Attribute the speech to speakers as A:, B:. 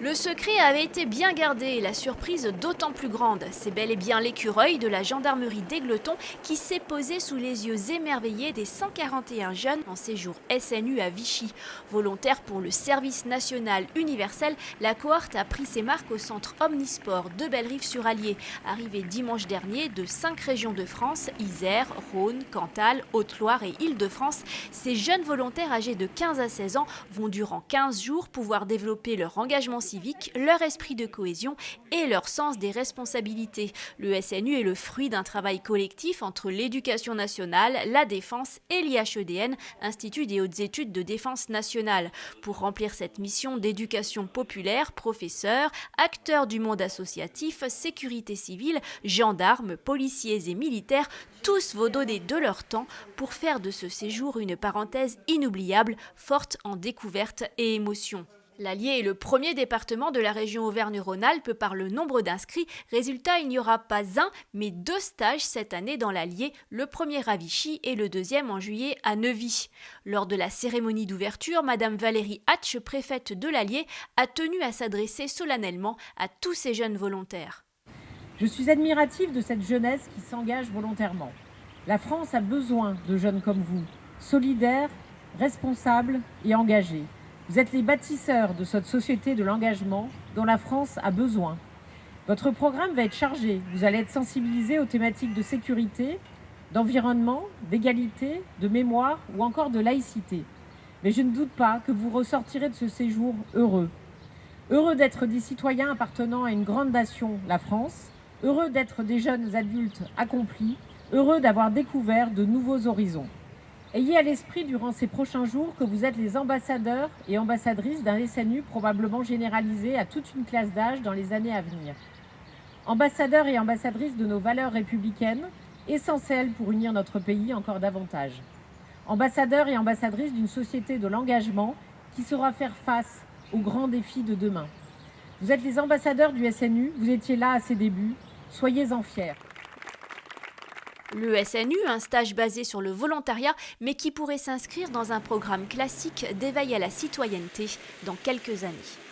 A: Le secret avait été bien gardé et la surprise d'autant plus grande. C'est bel et bien l'écureuil de la gendarmerie d'Aigleton qui s'est posé sous les yeux émerveillés des 141 jeunes en séjour SNU à Vichy. Volontaire pour le service national universel, la cohorte a pris ses marques au centre Omnisport de Bellerive-sur-Allier. Arrivé dimanche dernier de cinq régions de France, Isère, Rhône, Cantal, Haute-Loire et Île-de-France, ces jeunes volontaires âgés de 15 à 16 ans vont durant 15 jours pouvoir développer leur engagement leur esprit de cohésion et leur sens des responsabilités. Le SNU est le fruit d'un travail collectif entre l'éducation nationale, la défense et l'IHEDN, Institut des hautes études de défense nationale. Pour remplir cette mission d'éducation populaire, professeurs, acteurs du monde associatif, sécurité civile, gendarmes, policiers et militaires, tous vont donner de leur temps pour faire de ce séjour une parenthèse inoubliable, forte en découvertes et émotions. L'Allier est le premier département de la région Auvergne-Rhône-Alpes par le nombre d'inscrits. Résultat, il n'y aura pas un, mais deux stages cette année dans l'Allier, le premier à Vichy et le deuxième en juillet à Neuvy. Lors de la cérémonie d'ouverture, Madame Valérie Hatch, préfète de l'Allier, a tenu à s'adresser solennellement à tous ces jeunes volontaires.
B: Je suis admirative de cette jeunesse qui s'engage volontairement. La France a besoin de jeunes comme vous, solidaires, responsables et engagés. Vous êtes les bâtisseurs de cette société de l'engagement dont la France a besoin. Votre programme va être chargé. Vous allez être sensibilisés aux thématiques de sécurité, d'environnement, d'égalité, de mémoire ou encore de laïcité. Mais je ne doute pas que vous ressortirez de ce séjour heureux. Heureux d'être des citoyens appartenant à une grande nation, la France. Heureux d'être des jeunes adultes accomplis. Heureux d'avoir découvert de nouveaux horizons. Ayez à l'esprit durant ces prochains jours que vous êtes les ambassadeurs et ambassadrices d'un SNU probablement généralisé à toute une classe d'âge dans les années à venir. Ambassadeurs et ambassadrices de nos valeurs républicaines, essentielles pour unir notre pays encore davantage. Ambassadeurs et ambassadrices d'une société de l'engagement qui saura faire face aux grands défis de demain. Vous êtes les ambassadeurs du SNU, vous étiez là à ses débuts, soyez-en fiers.
A: Le SNU, un stage basé sur le volontariat, mais qui pourrait s'inscrire dans un programme classique d'éveil à la citoyenneté dans quelques années.